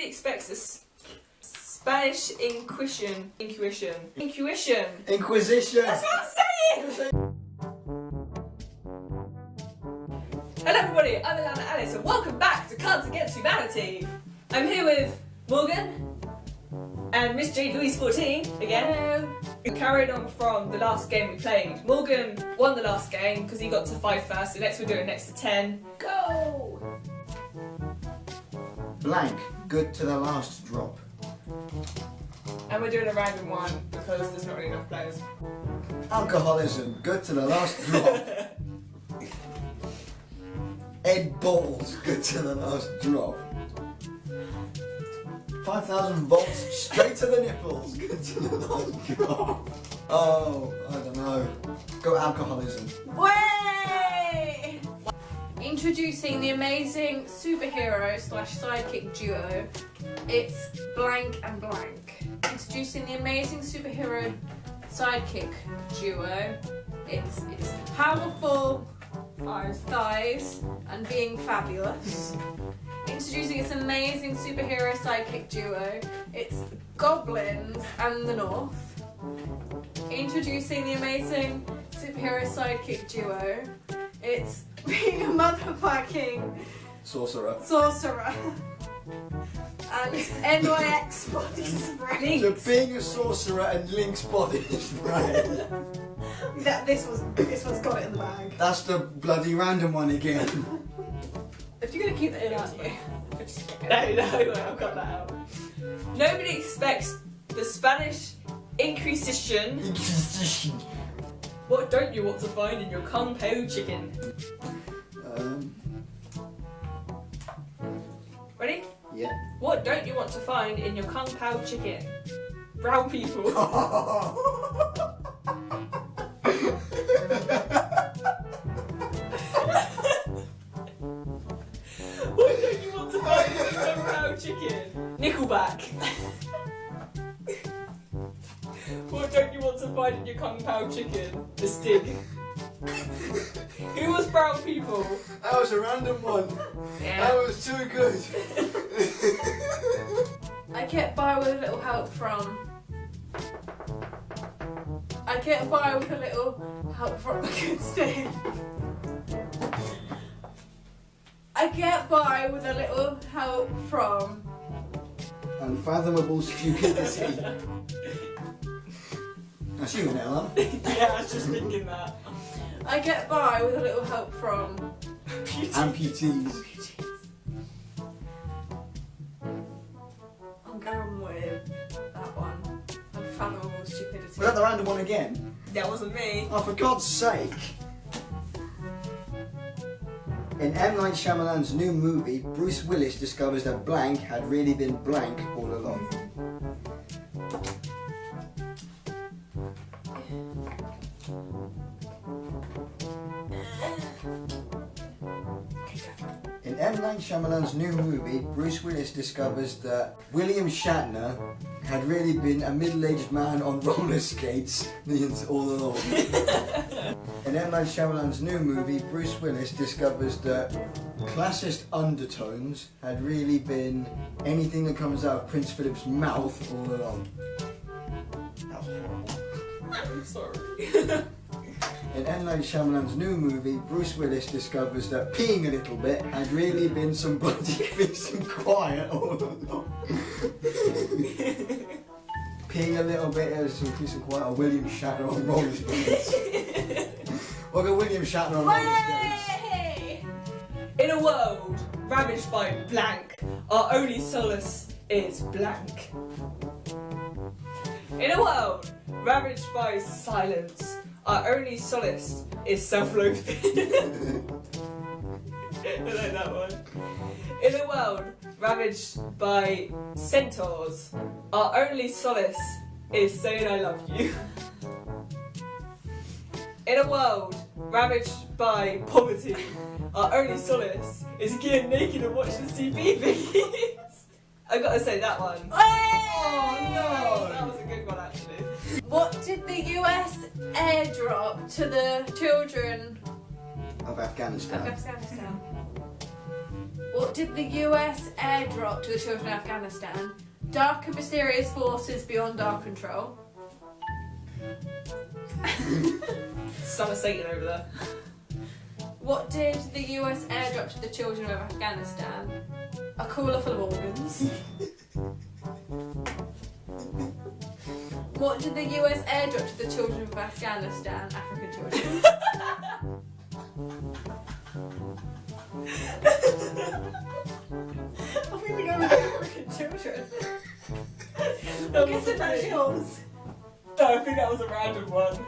Nobody expects this Spanish inquisition. Intuition. Intuition. Inquisition. That's what I'm saying! Hello everybody, I'm Alana Alice and welcome back to Cards Against Humanity. I'm here with Morgan and Miss Jade Louise 14 again. We carried on from the last game we played. Morgan won the last game because he got to 5 first, so next we're doing next to 10. Go! Blank. Good to the last drop. And we're doing a random one because there's not really enough players. Alcoholism. Good to the last drop. Ed balls. Good to the last drop. 5,000 volts straight to the nipples. Good to the last drop. Oh, I don't know. Go alcoholism. Way! Introducing the amazing superhero slash sidekick duo, it's Blank and Blank. Introducing the amazing superhero sidekick duo, it's it's powerful thighs and being fabulous. Introducing its amazing superhero sidekick duo, it's Goblins and the North. Introducing the amazing superhero sidekick duo, it's being a motherfucking Sorcerer. sorcerer. And Lynx body spray. So being a sorcerer and Lynx body spray. That this was this one's got it in the bag. That's the bloody random one again. If you're gonna keep that in, aren't you? No, no, I've got that out. Nobody expects the Spanish Inquisition. What don't you want to find in your Kung Pao chicken? um, Ready? yeah. What don't you want to find in your Kung Pao chicken? Brown people. what don't you want to find in your Kung Pao chicken? Nickelback. you want to find your Kung Pao chicken? The stick. Who was brown people? That was a random one. That was too good. I get by with a little help from. I get by with a little help from a good Steve. I get by with a little help from. Unfathomable stupidity. That's you, Ella. yeah, I was just thinking that. I get by with a little help from. Amputees. I'm going with that one. Unfathomable stupidity. Was that the random one again? That wasn't me. Oh, for God's sake. In M. Night Shyamalan's new movie, Bruce Willis discovers that blank had really been blank all along. Night Shyamalan's new movie, Bruce Willis discovers that William Shatner had really been a middle-aged man on roller skates all along. In M. Night Shyamalan's new movie, Bruce Willis discovers that classist undertones had really been anything that comes out of Prince Philip's mouth all along. That was horrible. I'm sorry. In M. Night Shyamalan's new movie, Bruce Willis discovers that peeing a little bit had really been some bloody peace and quiet all along. peeing a little bit has some peace and quiet. Or William Shatner on roller skates. or go William Shatner on roller skates. In a world ravaged by blank, our only solace is blank. In a world ravaged by silence, our only solace is self-loathing. I like that one. In a world ravaged by centaurs, our only solace is saying I love you. In a world ravaged by poverty, our only solace is getting naked and watching CBeebies. I gotta say that one. Oh no! That was a good one actually. What did the US airdrop to the children Of Afghanistan. of Afghanistan? What did the US airdrop to the children of Afghanistan dark and mysterious forces beyond our control? Son of Satan over there. What did the US airdrop to the children of Afghanistan? A cooler full of organs. what did the US airdrop to the children of Afghanistan? African children. Gonna go with African children. I'm guessing that's yours. No, I think that was a random one.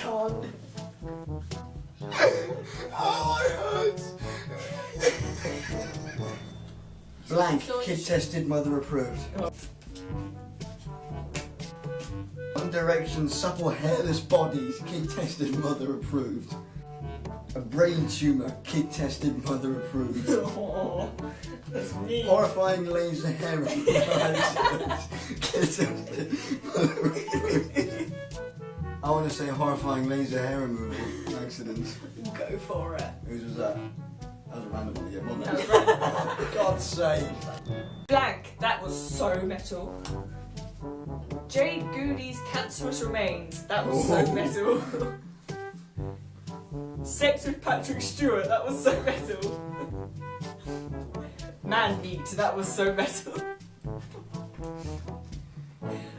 Con. Oh, it hurts. Blank, kid tested, mother approved. One Direction, supple hairless bodies, kid tested, mother approved. A brain tumour, kid tested, mother approved. Oh, that's. Horrifying laser hair removal kid tested, mother approved. I want to say horrifying laser hair removal accident. Go for it. Whose was that? That was a random one, yeah, God's sake. Uh, blank. That was so metal. Jade Goody's cancerous remains. That was so Oh. metal. Sex with Patrick Stewart. That was so metal. Man meat. That was so metal.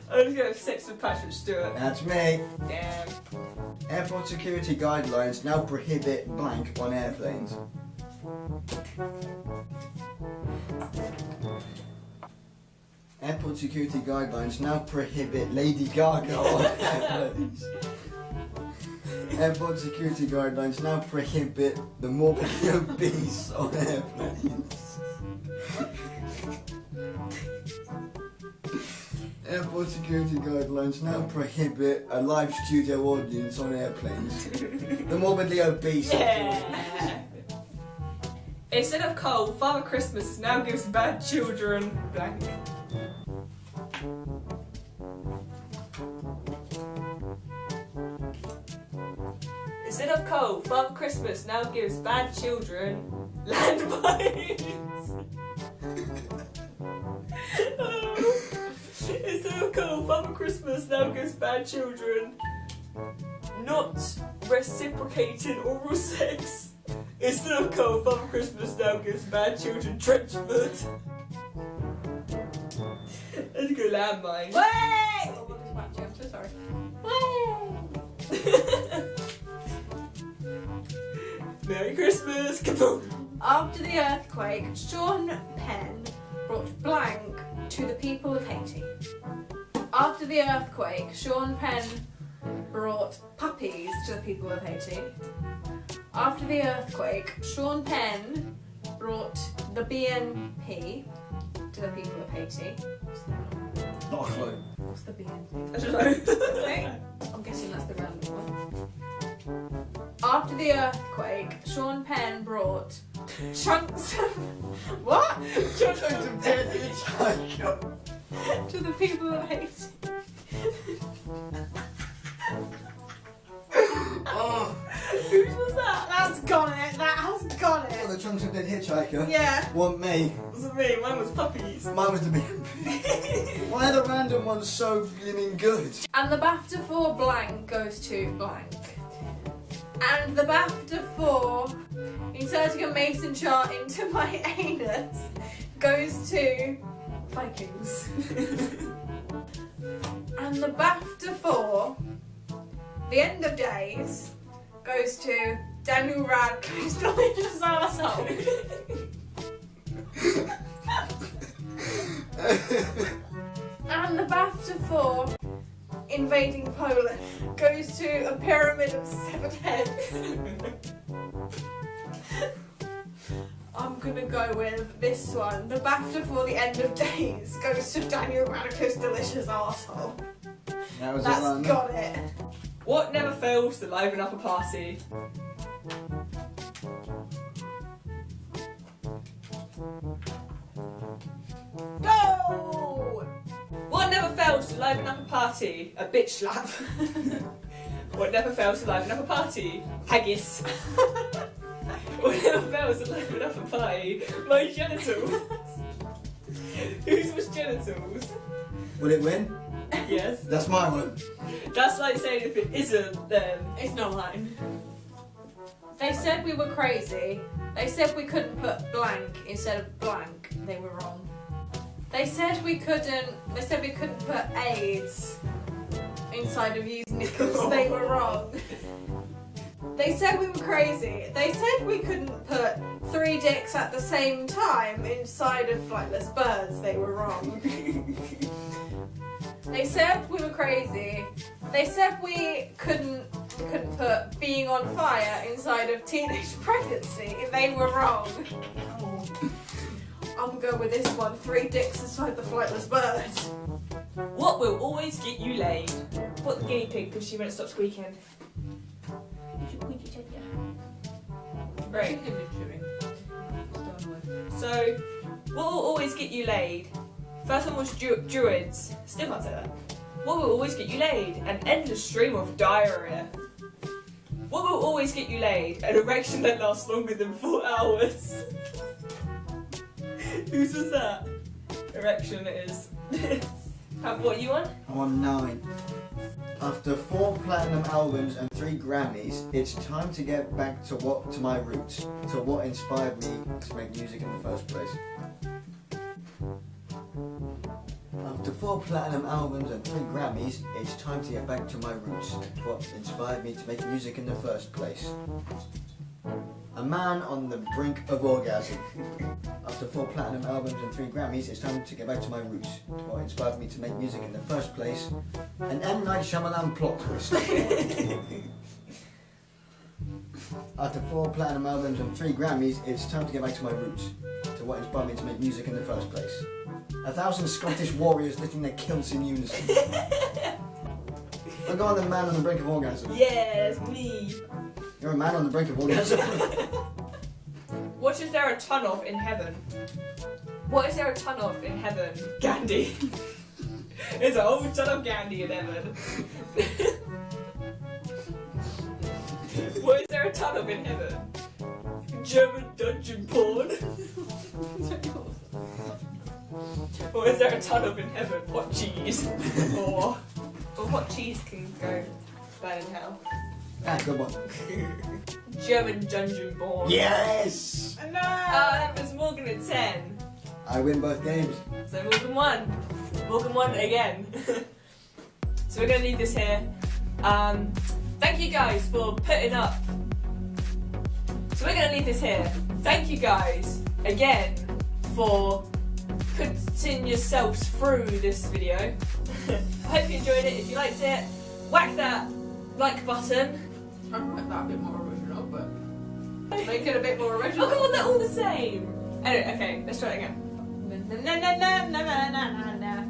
I'm gonna go with sex with Patrick Stewart. That's me. Damn. Airport security guidelines now prohibit blank on airplanes. Airport security guidelines now prohibit Lady Gaga on airplanes. Airport security guidelines now prohibit the morbidly obese on airplanes. Airport security guidelines now prohibit a live studio audience on airplanes. The morbidly obese. Yeah. Instead of coal, Father Christmas now gives bad children blank. Instead of coal, Father Christmas now gives bad children landmines. Instead of coal, Father Christmas now gives bad children not reciprocating oral sex. Instead of coal, Father Christmas now gives bad children trench foot. Let's go landmine. Wait! Oh, what is matching? I'm so sorry. Merry Christmas! Kaboom! After the earthquake, Sean Penn brought blank to the people of Haiti. After the earthquake, Sean Penn brought puppies to the people of Haiti. After the earthquake, Sean Penn brought the BNP to the people of Haiti. Not a clue. what's the BNP? I don't know. Okay. I'm guessing that's the random one. After the earthquake, Sean Penn brought chunks of what Chunks of dead hitchhiker. to the people of Haiti. was that? That's got it. That has got it. the chunks of dead hitchhiker. Yeah. Want me? wasn't me, mine was puppies. Mine was the BNP. Why are the random ones so blimmin' good? And the BAFTA for blank goes to blank. And the BAFTA for inserting a mason jar into my anus goes to Vikings. and the BAFTA for the end of days goes to Daniel Radcliffe's delicious arsehole. And the BAFTA for invading Poland goes to a pyramid of seven heads. I'm gonna go with this one. The BAFTA for the end of days goes to Daniel Radcliffe's delicious arsehole. That was That's a got it. What never fails to liven up a party? Liven up a party? A bitch slap. what never fails to liven up a party? Haggis. what little bells are loaded up a party, my genitals. Whose was genitals? Will it win? Yes. That's my one. That's like saying if it isn't, then It's not mine. They said we were crazy. They said we couldn't put blank instead of blank. They were wrong. They said we couldn't. They said we couldn't put AIDS inside of used knickers. they were wrong. They said we were crazy. They said we couldn't put three dicks at the same time inside of flightless birds. They were wrong. They said we were crazy. They said we couldn't we couldn't put being on fire inside of teenage pregnancy. They were wrong. I'm gonna go with this one. Three dicks inside the flightless bird. what will always get you laid? What the guinea pig because she won't stop squeaking. Right. So, what will always get you laid? First one was dru- druids. Still can't say that. What will always get you laid? An endless stream of diarrhea. What will always get you laid? An erection that lasts longer than four hours. Whose was that? Erection it is. How- what you want? I'm on nine. After four platinum albums and three Grammys, it's time to get back to what to my roots, to what inspired me to make music in the first place. After four platinum albums and three Grammys, it's time to get back to my roots, what inspired me to make music in the first place. A man on the brink of orgasm. After four platinum albums and three Grammys, it's time to get back to my roots, what inspired me to make music in the first place. An M. Night Shyamalan plot twist. After four platinum albums and three Grammys, it's time to get back to my roots, to what inspired me to make music in the first place. A thousand Scottish warriors lifting their kilts in unison. I'm going the man on the brink of orgasm. Yes, me. You're a man on the brink of orgasm. What is there a ton of in heaven? What is there a ton of in heaven? Gandhi. There's a whole ton of Gandhi in heaven. what is there a ton of in heaven? German dungeon porn. or is there a ton of in heaven? What cheese? or, or what cheese can go bad in hell? Ah, good one. German dungeon porn. Yes! No. Uh, that was Morgan at 10. I win both games. So Morgan won. Morgan won again. so we're gonna leave this here. Um, thank you guys for putting up. So we're gonna leave this here. Thank you guys again for putting yourselves through this video. I hope you enjoyed it. If you liked it, whack that like button. I like that a bit more original, but make it a bit more Oh original. come on, they're all the same. Anyway, okay, let's try it again. Na, na, na, na, na, na, na, na.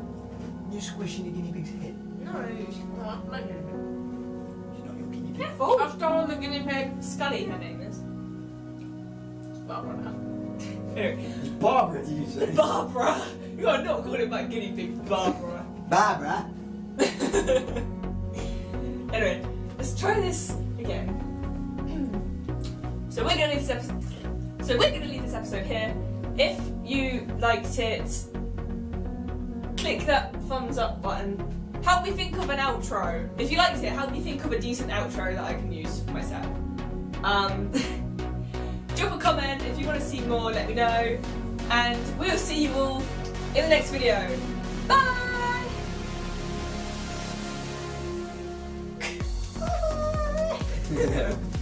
You're squishing the guinea pig's head. No, Oh, like it. She's not your guinea pig. careful. I've stolen the guinea pig. Scully, her name is. Barbara now. Anyway, It's Barbara, did you say? Barbara. You are not calling my guinea pig Barbara. Barbara? anyway, let's try this again. So we're gonna leave this episode. So we're gonna leave this episode here. If you liked it, click that thumbs up button. Help me think of an outro. If you liked it, help me think of a decent outro that I can use for myself. Um, drop a comment if you want to see more. Let me know, and we'll see you all in the next video. Bye. Yeah.